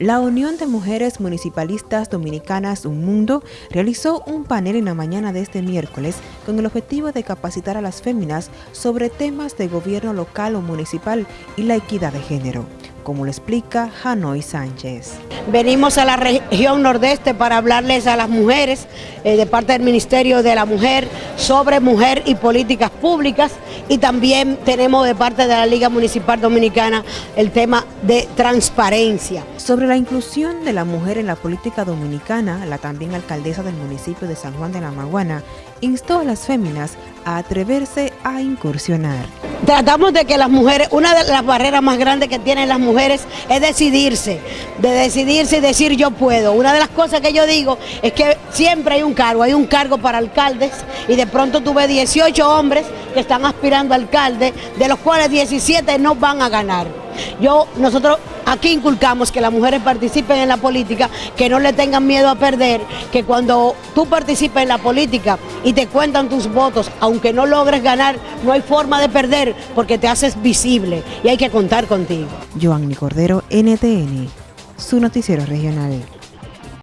La Unión de Mujeres Municipalistas Dominicanas Un Mundo realizó un panel en la mañana de este miércoles con el objetivo de capacitar a las féminas sobre temas de gobierno local o municipal y la equidad de género como lo explica Hanoi Sánchez. Venimos a la región nordeste para hablarles a las mujeres eh, de parte del Ministerio de la Mujer sobre mujer y políticas públicas y también tenemos de parte de la Liga Municipal Dominicana el tema de transparencia. Sobre la inclusión de la mujer en la política dominicana, la también alcaldesa del municipio de San Juan de la Maguana instó a las féminas atreverse a incursionar. Tratamos de que las mujeres, una de las barreras más grandes que tienen las mujeres es decidirse, de decidirse y decir yo puedo. Una de las cosas que yo digo es que siempre hay un cargo, hay un cargo para alcaldes y de pronto tuve 18 hombres que están aspirando a alcalde, de los cuales 17 no van a ganar. Yo, nosotros aquí inculcamos que las mujeres participen en la política, que no le tengan miedo a perder, que cuando tú participes en la política y te cuentan tus votos, aunque no logres ganar, no hay forma de perder porque te haces visible y hay que contar contigo. Joanny Cordero, NTN, su noticiero regional.